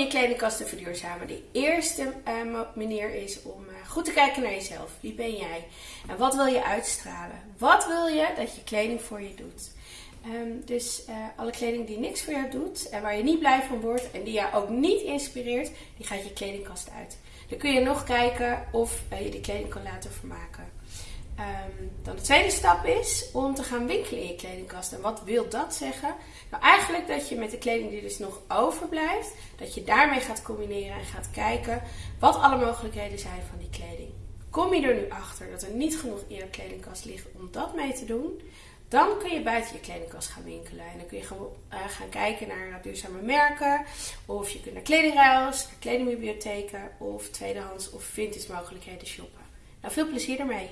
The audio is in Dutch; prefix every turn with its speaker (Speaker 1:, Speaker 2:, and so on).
Speaker 1: je kledingkast te verduurzamen? De eerste uh, manier is om uh, goed te kijken naar jezelf. Wie ben jij? En wat wil je uitstralen? Wat wil je dat je kleding voor je doet? Um, dus uh, alle kleding die niks voor jou doet en waar je niet blij van wordt en die jou ook niet inspireert, die gaat je kledingkast uit. Dan kun je nog kijken of je die kleding kan laten vermaken. Um, dan de tweede stap is om te gaan winkelen in je kledingkast. En wat wil dat zeggen? Nou, eigenlijk dat je met de kleding die dus nog overblijft, dat je daarmee gaat combineren en gaat kijken wat alle mogelijkheden zijn van die kleding. Kom je er nu achter dat er niet genoeg in je kledingkast ligt om dat mee te doen, dan kun je buiten je kledingkast gaan winkelen. En dan kun je gewoon uh, gaan kijken naar duurzame merken. Of je kunt naar kledingruils, kledingbibliotheken of tweedehands of vintage mogelijkheden shoppen. Nou, veel plezier ermee!